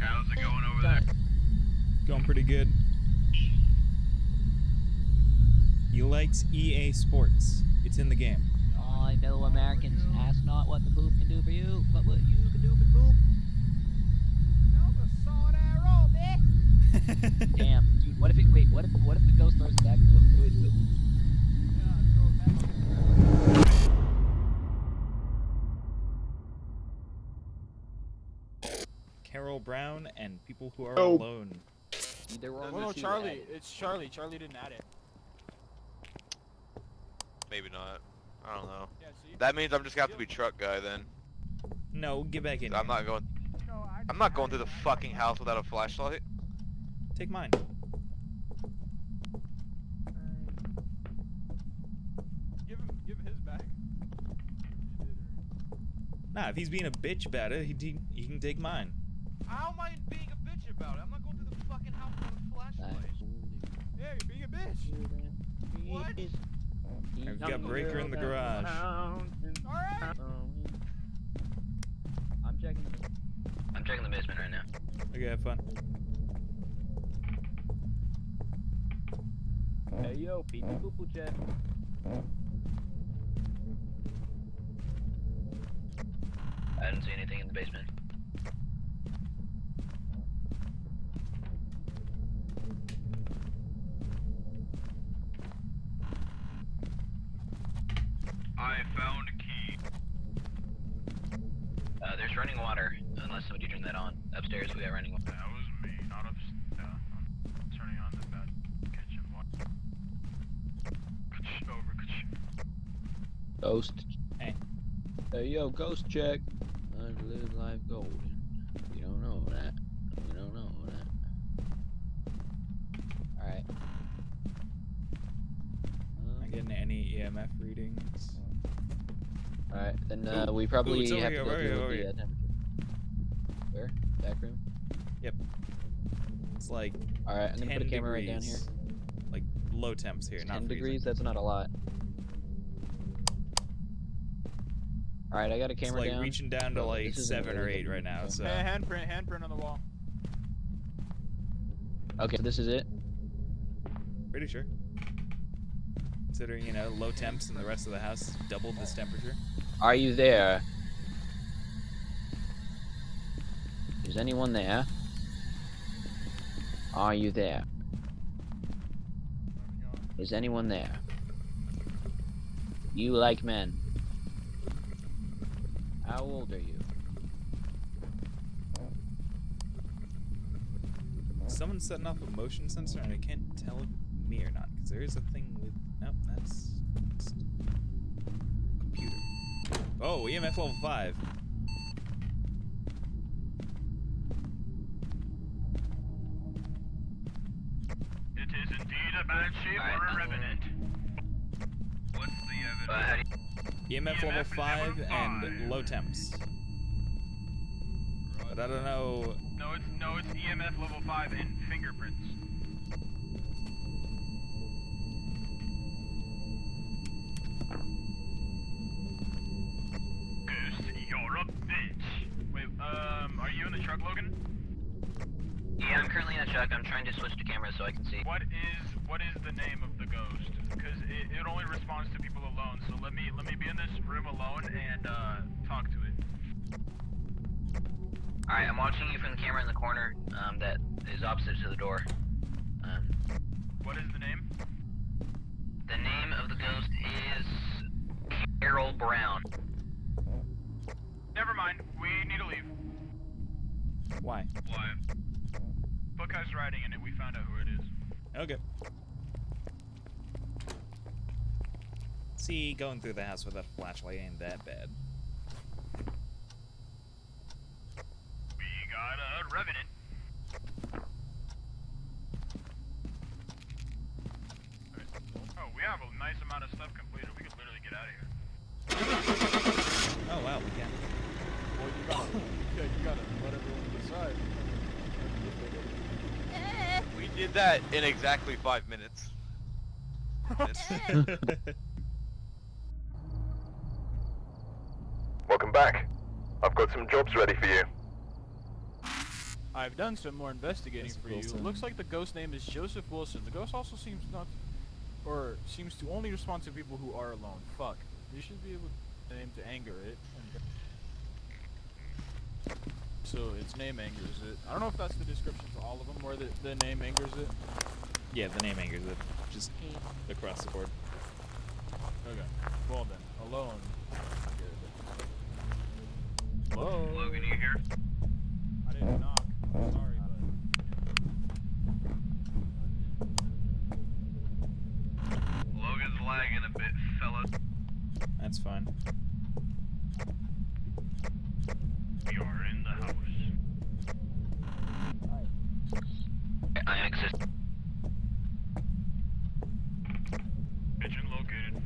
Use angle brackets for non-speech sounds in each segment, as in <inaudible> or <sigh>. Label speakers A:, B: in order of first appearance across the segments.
A: How's it going over there?
B: Going pretty good. He likes EA Sports. It's in the game.
C: Oh, fellow Americans, ask not what the poop can do for you, but what you can do for the poop. Damn, dude, what if it, wait, what if, what if the ghost throws it back though? Wait, wait.
B: Carol Brown and people who are
D: Oh.
B: alone.
C: There were
E: Oh
C: only
E: no, Charlie. It's Charlie. Charlie didn't add it.
D: Maybe not. I don't know.
E: Yeah, see?
D: That means I'm just gonna have to be truck guy then.
B: No, get back in.
D: I'm
B: here.
D: not going. I'm not going through the fucking house without a flashlight.
B: Take mine.
E: Give him, give his back.
B: Nah, if he's being a bitch about it, he, he, he can take mine.
D: How am I being a bitch about it? I'm not going through the fucking house with a flashlight.
E: Yeah, you're being a bitch.
D: What?
B: I've got Breaker in the garage.
E: All right.
C: I'm checking the.
F: I'm checking the basement right now.
B: Okay, have fun.
C: Hey yo, pee pee poo poo check.
F: I didn't see anything in the basement.
A: I found a key.
F: Uh, there's running water, unless somebody turned that on. Upstairs we got running water.
A: That was me, not up. Uh, I'm turning on the bad kitchen water. Over.
C: Ghost.
B: Hey.
C: Hey yo, ghost check. I live life golden. You don't know that. You don't know that. Alright.
B: Not getting any EMF readings.
C: Alright, then uh, we probably
B: it's over
C: have
B: here,
C: to go through the uh, temperature. Where? Back room? Yep.
B: It's like
C: Alright, I'm gonna put a camera right down here.
B: Like low temps here, not
C: 10
B: freezing.
C: degrees, that's not a lot. Alright, I got a
B: It's
C: camera
B: like
C: down.
B: reaching down to like
C: this isn't
B: seven or eight right now. So
E: Hey, handprint, handprint on the wall.
C: Okay, so this is it.
B: pretty sure. Considering you know low temps and the rest of the house doubled this temperature.
C: Are you there? Is anyone there? Are you there? Is anyone there? You like men. How old are you?
B: Someone's setting off a motion sensor, and I can't tell me or not. Because there is a thing that's. Computer. Oh, EMF level five.
A: It is indeed a banshee or a revenant. What's the evidence?
F: how do you,
B: EMF,
A: EMF
B: level
A: level
B: five
A: five.
B: and low temps. But I don't know.
A: No, it's no, it's EMF level five and fingerprints. Are you in the truck, Logan?
F: yeah, I'm currently in a truck. I'm trying to switch to camera so I can see.
A: What is what is the name of the ghost? Because it, it only responds to people alone. So let me let me be in this room alone and uh, talk to it.
F: Alright, I'm watching you from the camera in the corner um, that is opposite to the door. Um,
A: What is the name?
F: the name of the ghost is Carol Brown.
A: Never mind. We need to leave.
B: Why?
A: Why? Book has writing in it. We found out who it is.
B: Okay. See, going through the house without a flashlight ain't that bad.
A: We got a revenant. Oh, we have a nice amount of stuff completed. We could literally get out of here.
B: Oh wow, we can.
E: Well, you gotta, yeah, you gotta let everyone decide.
D: We did that in exactly five minutes. <laughs>
G: Welcome back. I've got some jobs ready for you.
E: I've done some more investigating
B: Joseph
E: for you. It
B: Wilson.
E: looks like the ghost name is Joseph Wilson. The ghost also seems not, or seems to only respond to people who are alone. Fuck. You should be able to name to anger it. And- So its name angers it. I don't know if that's the description for all of them, or the, the name angers it.
B: Yeah, the name angers it. Just across the board.
E: Okay. Well then, alone. Hello.
F: Logan, you here?
E: I didn't knock. I'm sorry,
F: Logan's lagging a bit, fellas.
B: That's fine.
A: We are in the house.
F: I am exist.
A: Pigeon located.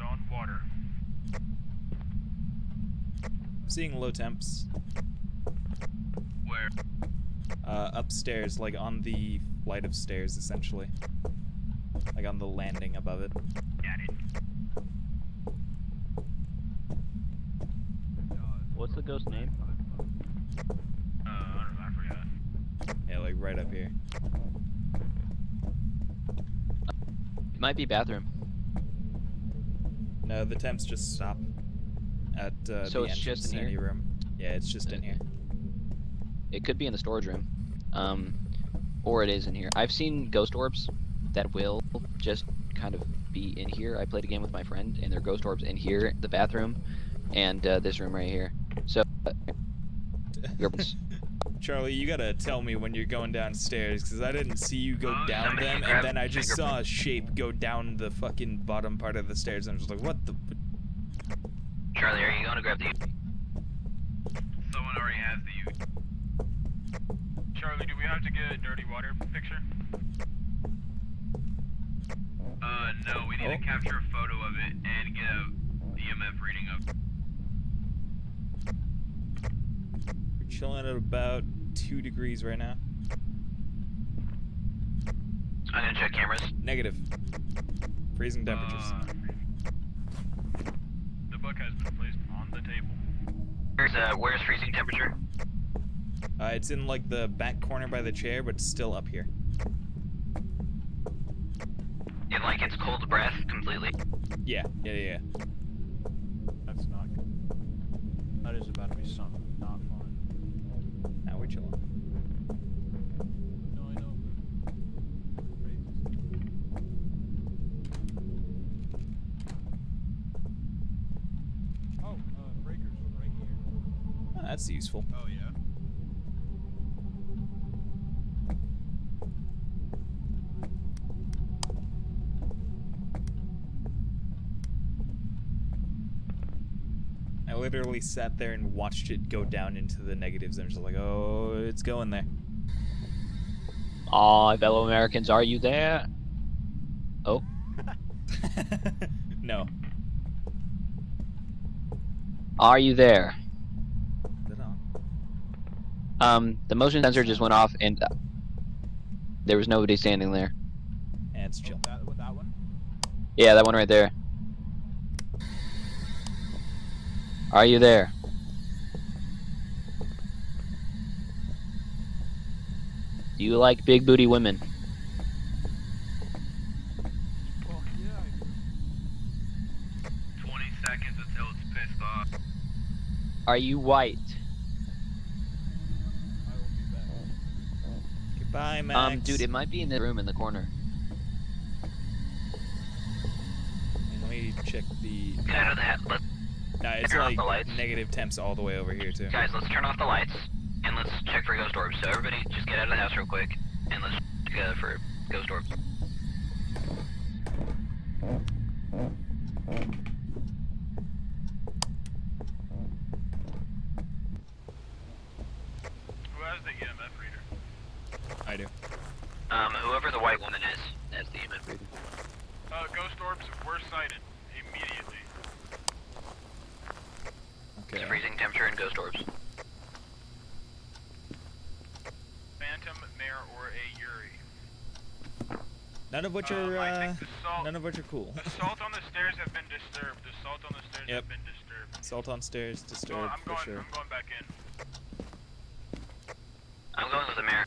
A: On water.
B: I'm seeing low temps
F: Where?
B: uh, upstairs, like on the flight of stairs, essentially. Like on the landing above it.
A: Got it.
C: What's the ghost name?
A: Uh, I don't know, I forgot.
B: Yeah, like right up here.
C: It might be bathroom.
B: No, the temps just stop at uh,
C: So
B: the
C: it's just in
B: any
C: here?
B: room. Yeah, it's just in here.
C: It could be in the storage room. Um, or it is in here. I've seen ghost orbs that will just kind of be in here. I played a game with my friend, and there are ghost orbs in here, the bathroom, and uh, this room right here. So, <laughs> uh,
B: Charlie, you gotta tell me when you're going downstairs, because I didn't see you go
F: Oh,
B: down them, and then I just saw a shape go down the fucking bottom part of the stairs, and I was like, what the?
F: Charlie, are you going to grab the? Someone already has the.
A: Charlie, do we have to get a dirty water picture?
F: Uh, no, we need
B: Oh.
F: to capture a photo of it and get a EMF reading of.
B: We're chilling at about two degrees right now.
F: I'm gonna check cameras.
B: Negative. Freezing temperatures.
A: Uh, the book has been placed on the table.
F: Where's uh, where's freezing temperature?
B: Uh, it's in like the back corner by the chair, but it's still up here.
F: In like it's cold breath completely.
B: Yeah, yeah, yeah. yeah.
E: That's not good. That is about to be something not fun.
B: Now we're chilling.
E: No, I know, but crazy. Oh, uh, breakers right here.
B: Oh, that's useful.
E: Oh yeah.
B: I literally sat there and watched it go down into the negatives. and I'm just like, oh, it's going there.
C: Aw, fellow Americans, are you there? Oh, <laughs>
B: no.
C: are you there?
B: Is it on?
C: Um, the motion sensor just went off, and uh, there was nobody standing there.
B: And it's
E: Oh,
B: chill.
E: that, what, that one?
C: Yeah, that one right there. Are you there? Do you like big booty women?
E: Fuck yeah, I do.
F: 20 seconds until it's pissed off.
C: Are you white?
E: I will be back.
B: Goodbye, Max.
C: Um, dude, it might be in the room in the corner.
B: And let me check the.
F: Get out of the hat. Let's,
B: No, it's like
F: the
B: negative temps all the way over here too.
F: guys, let's turn off the lights and let's check for ghost orbs. So everybody, just get out of the house real quick and let's check uh, for ghost orbs.
A: Who has the EMF reader?
B: I do.
F: Um, whoever the white woman is, that's the EMF reader.
A: Uh, ghost orbs were sighted immediately.
B: Okay.
F: Freezing temperature and ghost orbs.
A: Phantom, Mare, or a Yurei.
B: None of which
A: Um,
B: are uh,
A: salt,
B: none of which are cool.
A: the salt on the stairs have been disturbed. The salt on the stairs
B: Yep.
A: have been disturbed.
B: Salt on stairs,
A: So
B: disturbed
A: I'm
B: for sure.
A: I'm going back in.
F: I'm going with the mayor.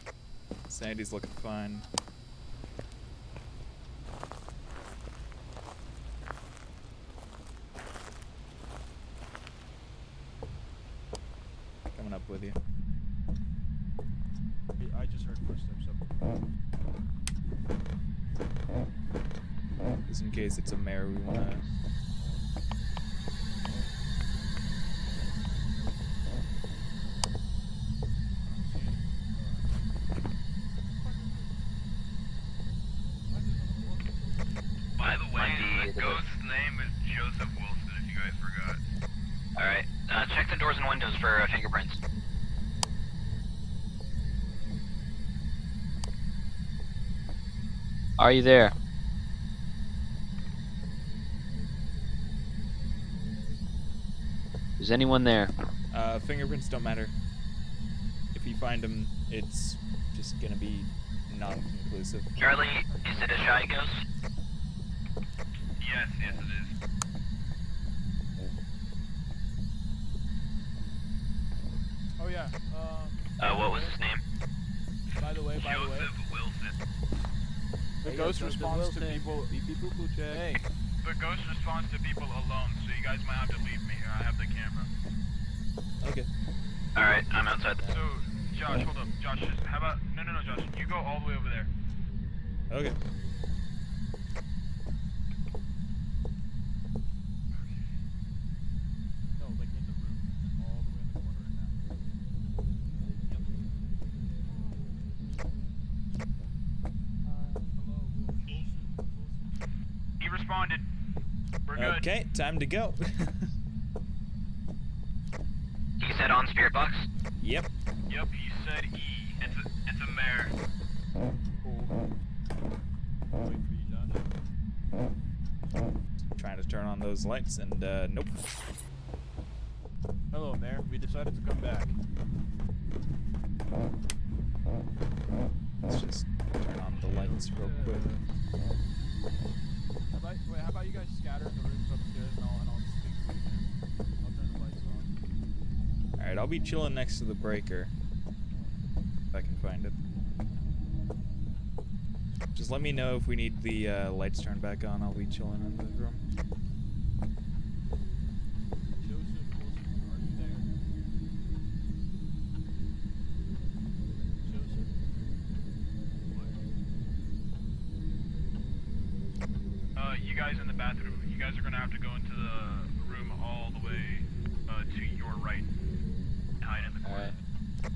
B: Sandy's looking fine. Coming up with you.
E: I- I just heard footsteps up.
B: Just in case it's a mare we wanna
F: By the way, the ghost's name is Joseph Wilson, if you guys forgot. Alright, uh, check the doors and windows for uh, fingerprints.
C: Are you there? Is anyone there?
B: Uh, fingerprints don't matter. If you find them, it's just gonna be non-conclusive.
F: Charlie, is it a shy ghost? Yes, yes it is.
E: Oh yeah. Um.
F: Uh, what was his name?
E: By the way, by the way,
F: Joseph Wilson.
E: The
C: Hey,
E: ghost
C: Joseph
E: responds to people.
C: Beep beep boop boop check.
E: Hey,
A: The ghost responds to people alone, so you guys might have to leave me here. I have the camera.
B: Okay.
F: Alright, I'm outside the...
A: So, Josh, hold up. Josh, just, how about... No, no, no, Josh. You go all the way over there.
B: Okay.
E: no, like in the room, all the way in the corner right now. Hello, Wilson. Wilson.
A: He responded. We're good.
B: Okay, time to go. <laughs>
F: He said on spirit box?
B: yep.
A: Yep, he said E.
F: It's a, it's a mare.
E: Cool. I'll wait for you, Josh.
B: Trying to turn on those lights and uh, nope.
E: Hello, Mayor. We decided to come back.
B: Let's just turn on the lights real quick.
E: Wait, how about you guys scatter in the rooms upstairs and I'll, and I'll. I'll turn the lights.
B: Alright, I'll be chilling next to the breaker. If I can find it. Just let me know if we need the uh, lights turned back on. I'll be chilling in the room.
E: Joseph Wilson, are you there? Joseph.
A: Uh, you guys in the bathroom. You guys are gonna have to go into the room all the way uh, to your right. Hide in the corner.
C: Alright.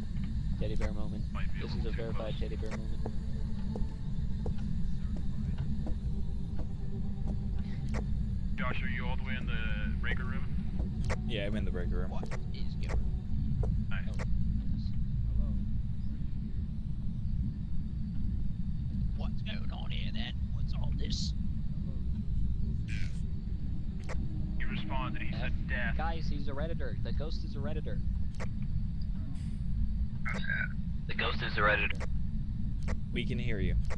C: Teddy bear moment.
A: Might a
C: This is a verified
A: close.
C: teddy bear moment.
A: Josh, are you all the way in the breaker room?
B: Yeah, I'm in the breaker room.
C: What is going
A: Nice.
C: Oh, What's going on here then? What's all this?
E: Hello, Joseph Wilson.
A: He responded. He said death.
C: Guys, he's a redditor. The ghost is a redditor.
F: The ghost is a redditor.
B: We can hear you.
E: Yeah.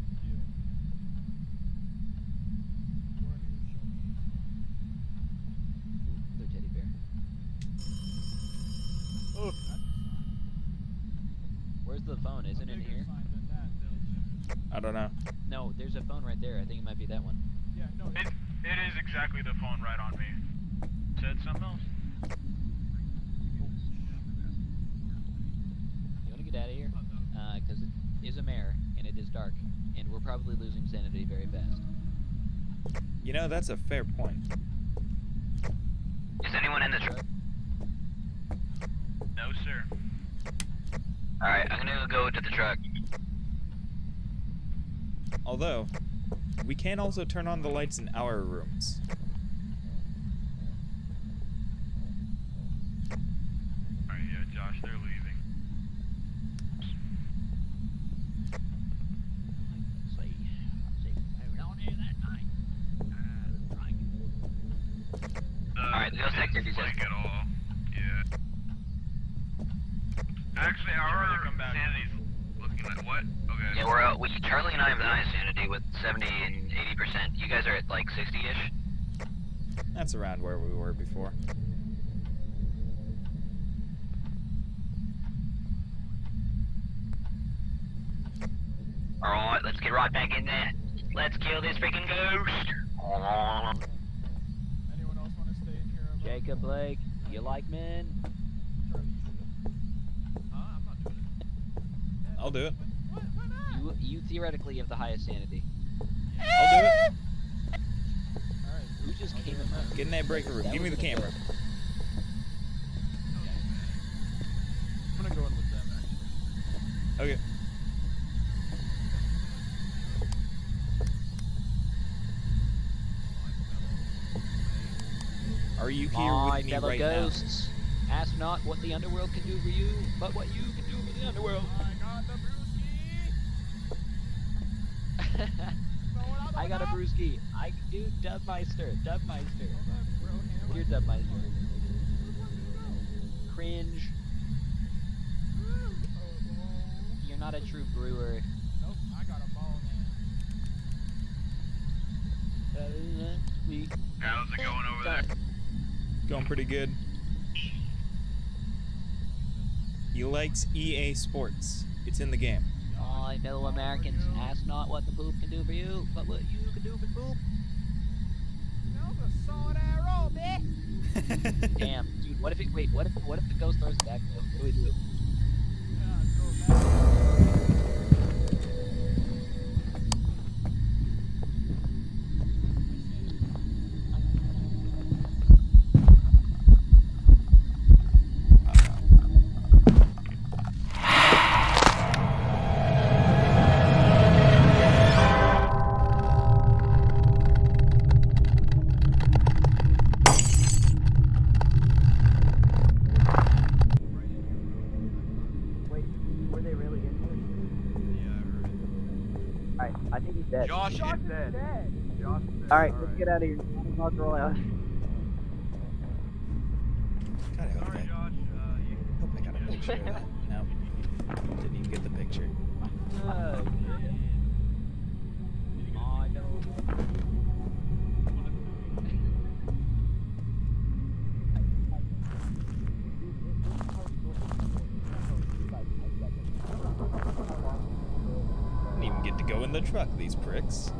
E: Go ahead and show me.
C: Ooh, teddy bear.
E: Oh, that's a sign.
C: Where's the phone?
E: Isn't
C: it in here?
E: that,
B: I don't know.
C: No, there's a phone right there. I think it might be that one.
E: Yeah, no,
A: It, it is exactly the phone right on me. Said something else?
C: You want to get out of here? Uh, because it is a mare and it is dark, and we're probably losing sanity very fast.
B: You know, that's a fair point.
F: Is anyone in the truck?
A: No, sir.
F: Alright, I'm gonna go to the truck.
B: Although, we can also turn on the lights in our rooms.
A: Alright, yeah, Josh, they're leaving.
C: See, see what's going on here that night. Uh, right.
F: Alright, the ghost activity's
A: like
F: at
A: at all. Yeah.
F: Actually,
A: Should
F: our
A: really come back.
F: sanity's looking like what? Yeah, we're uh, we Charlie and I have the highest sanity with 70 and 80 percent. You guys are at like 60ish.
B: That's around where we were before.
F: All right, let's get right back in there. Let's kill this freaking ghost.
E: Anyone else want to stay in here?
C: Jacob Blake, you like men?
E: Charlie, you should.
D: Huh? I'm not doing it.
B: I'll do it.
E: What? Why not?
C: You you theoretically have the highest sanity.
B: I'll do it.
E: Alright.
C: Who just came
E: do
C: in?
E: it.
B: Get in that breaker room.
C: That
B: Give me the camera.
C: adult.
E: I'm gonna go in with them actually.
B: Okay. Are you here
C: My
B: with me right
C: ghosts, ask not what the underworld can do for you, but what you can do for the underworld.
E: I got the <laughs> brewski.
C: I got a brewski. I do Dubmeister. Dubmeister. You're Dubmeister. Cringe. You're not a true brewer.
E: Nope, I got a ball now.
F: How's it going over there?
B: Going pretty good. He likes EA Sports. It's in the game.
C: My fellow Americans, ask not what the poop can do for you, but what you can do for poop.
E: That was a solid arrow, bitch. <laughs>
C: Damn, dude. What if it? Wait. What if? What if the ghost throws it back? though? What do we do?
G: Dead.
D: Josh, is dead. Josh is dead.
G: Alright, let's get out of here. I'll roll out.
B: God, I hope
D: Sorry,
B: I,
D: Josh. Uh, you.
B: hope I got a picture of that. No. Didn't even get the picture.
C: Oh, My fellow.
B: Didn't truck, these pricks.